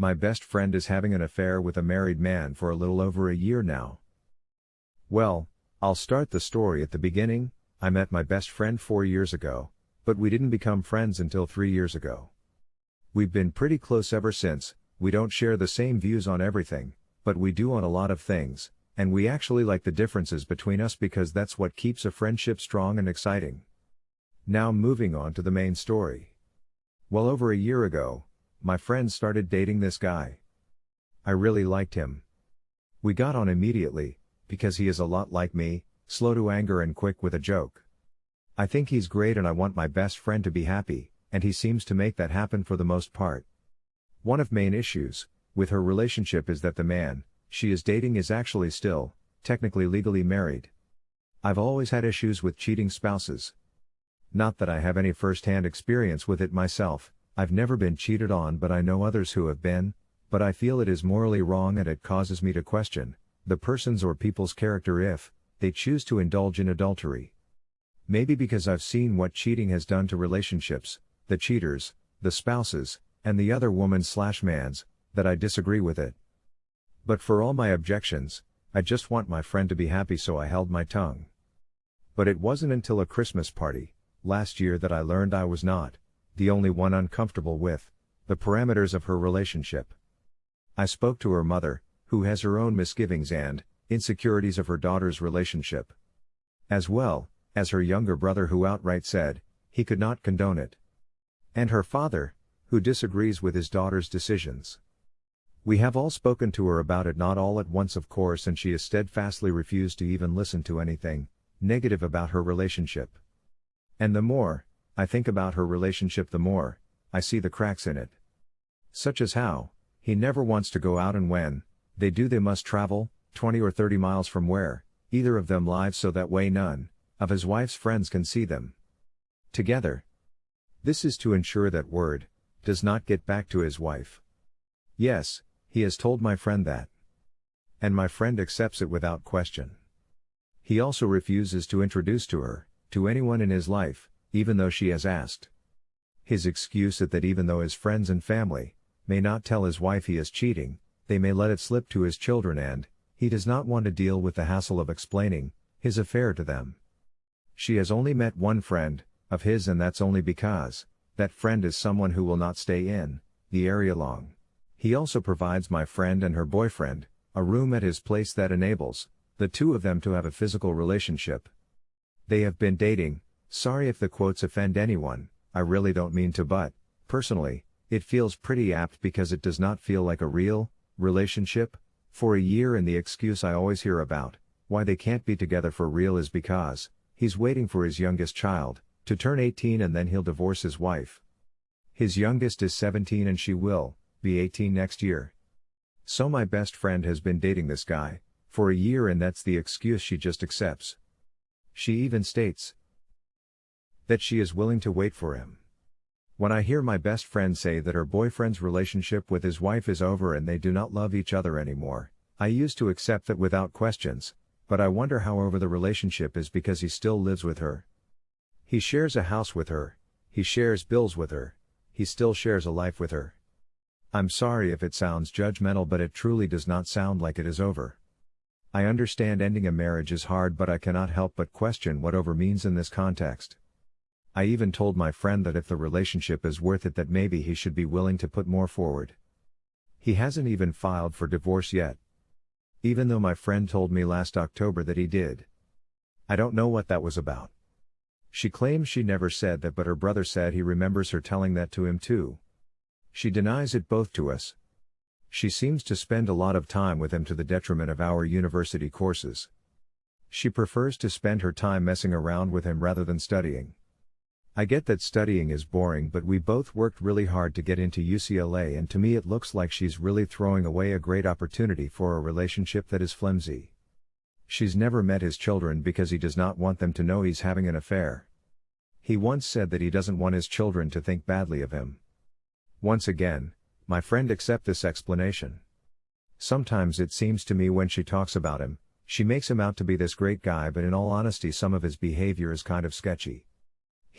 My best friend is having an affair with a married man for a little over a year now. Well, I'll start the story at the beginning. I met my best friend four years ago, but we didn't become friends until three years ago. We've been pretty close ever since, we don't share the same views on everything, but we do on a lot of things, and we actually like the differences between us because that's what keeps a friendship strong and exciting. Now moving on to the main story. Well over a year ago, my friend started dating this guy. I really liked him. We got on immediately, because he is a lot like me, slow to anger and quick with a joke. I think he's great and I want my best friend to be happy, and he seems to make that happen for the most part. One of main issues, with her relationship is that the man, she is dating is actually still, technically legally married. I've always had issues with cheating spouses. Not that I have any first hand experience with it myself, I've never been cheated on, but I know others who have been, but I feel it is morally wrong and it causes me to question the person's or people's character if they choose to indulge in adultery. Maybe because I've seen what cheating has done to relationships, the cheaters, the spouses, and the other woman slash mans, that I disagree with it. But for all my objections, I just want my friend to be happy so I held my tongue. But it wasn't until a Christmas party, last year that I learned I was not, the only one uncomfortable with the parameters of her relationship. I spoke to her mother, who has her own misgivings and insecurities of her daughter's relationship. As well, as her younger brother who outright said, he could not condone it. And her father, who disagrees with his daughter's decisions. We have all spoken to her about it not all at once of course and she has steadfastly refused to even listen to anything negative about her relationship. And the more, I think about her relationship the more, I see the cracks in it. Such as how, he never wants to go out and when, they do they must travel, 20 or 30 miles from where, either of them lives so that way none, of his wife's friends can see them. Together. This is to ensure that word, does not get back to his wife. Yes, he has told my friend that. And my friend accepts it without question. He also refuses to introduce to her, to anyone in his life, even though she has asked. His excuse is that even though his friends and family may not tell his wife he is cheating, they may let it slip to his children and, he does not want to deal with the hassle of explaining his affair to them. She has only met one friend of his and that's only because that friend is someone who will not stay in the area long. He also provides my friend and her boyfriend a room at his place that enables the two of them to have a physical relationship. They have been dating Sorry if the quotes offend anyone, I really don't mean to but, personally, it feels pretty apt because it does not feel like a real, relationship, for a year and the excuse I always hear about, why they can't be together for real is because, he's waiting for his youngest child, to turn 18 and then he'll divorce his wife. His youngest is 17 and she will, be 18 next year. So my best friend has been dating this guy, for a year and that's the excuse she just accepts. She even states, that she is willing to wait for him. When I hear my best friend say that her boyfriend's relationship with his wife is over and they do not love each other anymore, I used to accept that without questions, but I wonder how over the relationship is because he still lives with her. He shares a house with her, he shares bills with her, he still shares a life with her. I'm sorry if it sounds judgmental, but it truly does not sound like it is over. I understand ending a marriage is hard, but I cannot help but question what over means in this context. I even told my friend that if the relationship is worth it that maybe he should be willing to put more forward. He hasn't even filed for divorce yet. Even though my friend told me last October that he did. I don't know what that was about. She claims she never said that but her brother said he remembers her telling that to him too. She denies it both to us. She seems to spend a lot of time with him to the detriment of our university courses. She prefers to spend her time messing around with him rather than studying. I get that studying is boring, but we both worked really hard to get into UCLA, and to me, it looks like she's really throwing away a great opportunity for a relationship that is flimsy. She's never met his children because he does not want them to know he's having an affair. He once said that he doesn't want his children to think badly of him. Once again, my friend accept this explanation. Sometimes it seems to me when she talks about him, she makes him out to be this great guy, but in all honesty, some of his behavior is kind of sketchy.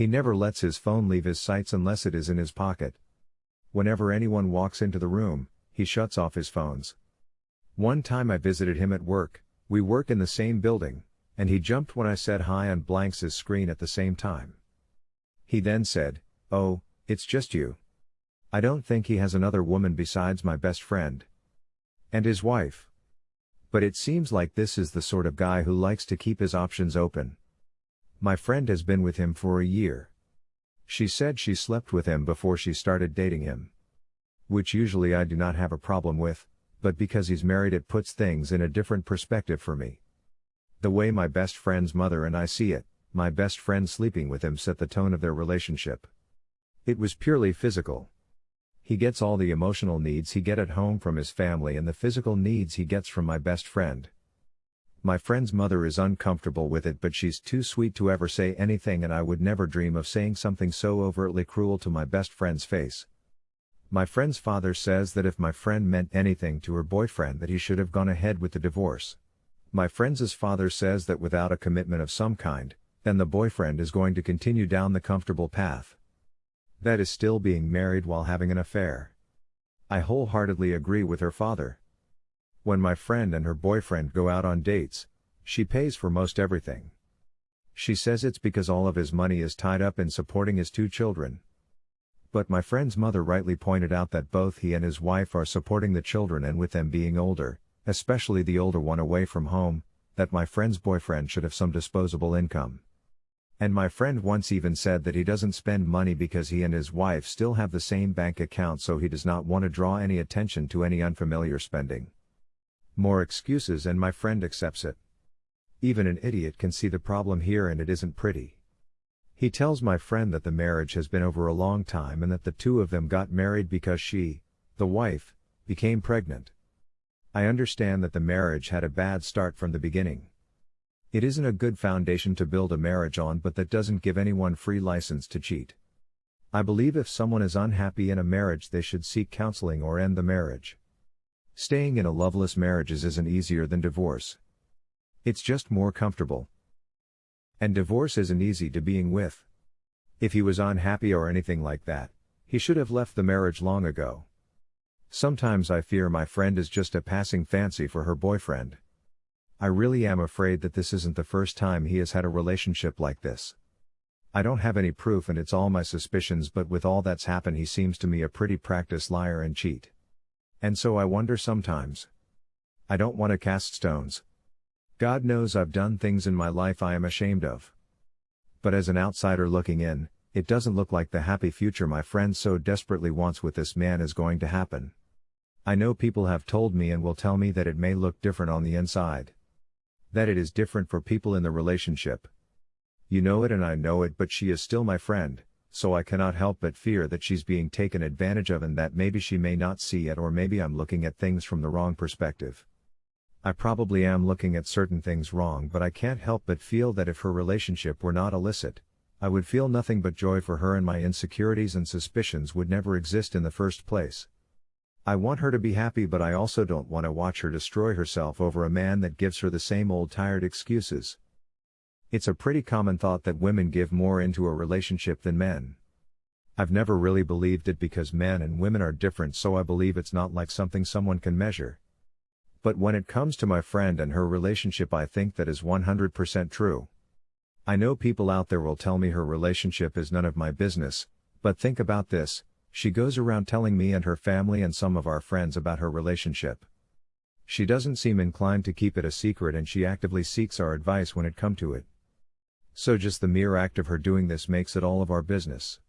He never lets his phone leave his sights unless it is in his pocket. Whenever anyone walks into the room, he shuts off his phones. One time I visited him at work, we work in the same building, and he jumped when I said hi on blanks his screen at the same time. He then said, Oh, it's just you. I don't think he has another woman besides my best friend. And his wife. But it seems like this is the sort of guy who likes to keep his options open. My friend has been with him for a year. She said she slept with him before she started dating him. Which usually I do not have a problem with, but because he's married it puts things in a different perspective for me. The way my best friend's mother and I see it, my best friend sleeping with him set the tone of their relationship. It was purely physical. He gets all the emotional needs he get at home from his family and the physical needs he gets from my best friend. My friend's mother is uncomfortable with it but she's too sweet to ever say anything and I would never dream of saying something so overtly cruel to my best friend's face. My friend's father says that if my friend meant anything to her boyfriend that he should have gone ahead with the divorce. My friend's father says that without a commitment of some kind, then the boyfriend is going to continue down the comfortable path. That is still being married while having an affair. I wholeheartedly agree with her father. When my friend and her boyfriend go out on dates, she pays for most everything. She says it's because all of his money is tied up in supporting his two children. But my friend's mother rightly pointed out that both he and his wife are supporting the children and with them being older, especially the older one away from home, that my friend's boyfriend should have some disposable income. And my friend once even said that he doesn't spend money because he and his wife still have the same bank account so he does not want to draw any attention to any unfamiliar spending. More excuses and my friend accepts it. Even an idiot can see the problem here and it isn't pretty. He tells my friend that the marriage has been over a long time and that the two of them got married because she, the wife, became pregnant. I understand that the marriage had a bad start from the beginning. It isn't a good foundation to build a marriage on, but that doesn't give anyone free license to cheat. I believe if someone is unhappy in a marriage, they should seek counseling or end the marriage. Staying in a loveless marriage isn't easier than divorce. It's just more comfortable. And divorce isn't easy to being with. If he was unhappy or anything like that, he should have left the marriage long ago. Sometimes I fear my friend is just a passing fancy for her boyfriend. I really am afraid that this isn't the first time he has had a relationship like this. I don't have any proof and it's all my suspicions, but with all that's happened, he seems to me a pretty practiced liar and cheat. And so I wonder sometimes. I don't want to cast stones. God knows I've done things in my life I am ashamed of. But as an outsider looking in, it doesn't look like the happy future my friend so desperately wants with this man is going to happen. I know people have told me and will tell me that it may look different on the inside that it is different for people in the relationship. You know it and I know it, but she is still my friend, so I cannot help but fear that she's being taken advantage of and that maybe she may not see it or maybe I'm looking at things from the wrong perspective. I probably am looking at certain things wrong, but I can't help but feel that if her relationship were not illicit, I would feel nothing but joy for her and my insecurities and suspicions would never exist in the first place. I want her to be happy, but I also don't want to watch her destroy herself over a man that gives her the same old tired excuses. It's a pretty common thought that women give more into a relationship than men. I've never really believed it because men and women are different, so I believe it's not like something someone can measure. But when it comes to my friend and her relationship, I think that is 100% true. I know people out there will tell me her relationship is none of my business, but think about this she goes around telling me and her family and some of our friends about her relationship. She doesn't seem inclined to keep it a secret and she actively seeks our advice when it come to it. So just the mere act of her doing this makes it all of our business.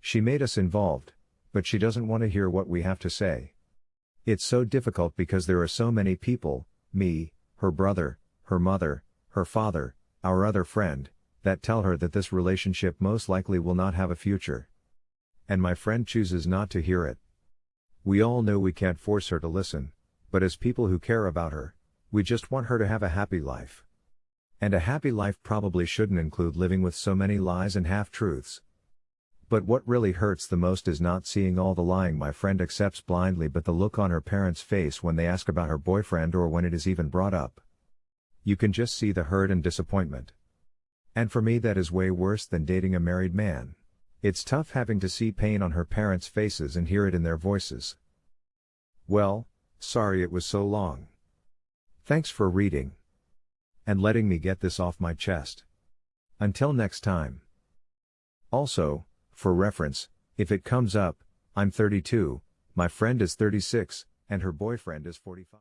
She made us involved, but she doesn't want to hear what we have to say. It's so difficult because there are so many people, me, her brother, her mother, her father, our other friend, that tell her that this relationship most likely will not have a future and my friend chooses not to hear it. We all know we can't force her to listen, but as people who care about her, we just want her to have a happy life. And a happy life probably shouldn't include living with so many lies and half truths. But what really hurts the most is not seeing all the lying my friend accepts blindly, but the look on her parents' face when they ask about her boyfriend or when it is even brought up. You can just see the hurt and disappointment. And for me, that is way worse than dating a married man. It's tough having to see pain on her parents' faces and hear it in their voices. Well, sorry it was so long. Thanks for reading. And letting me get this off my chest. Until next time. Also, for reference, if it comes up, I'm 32, my friend is 36, and her boyfriend is 45.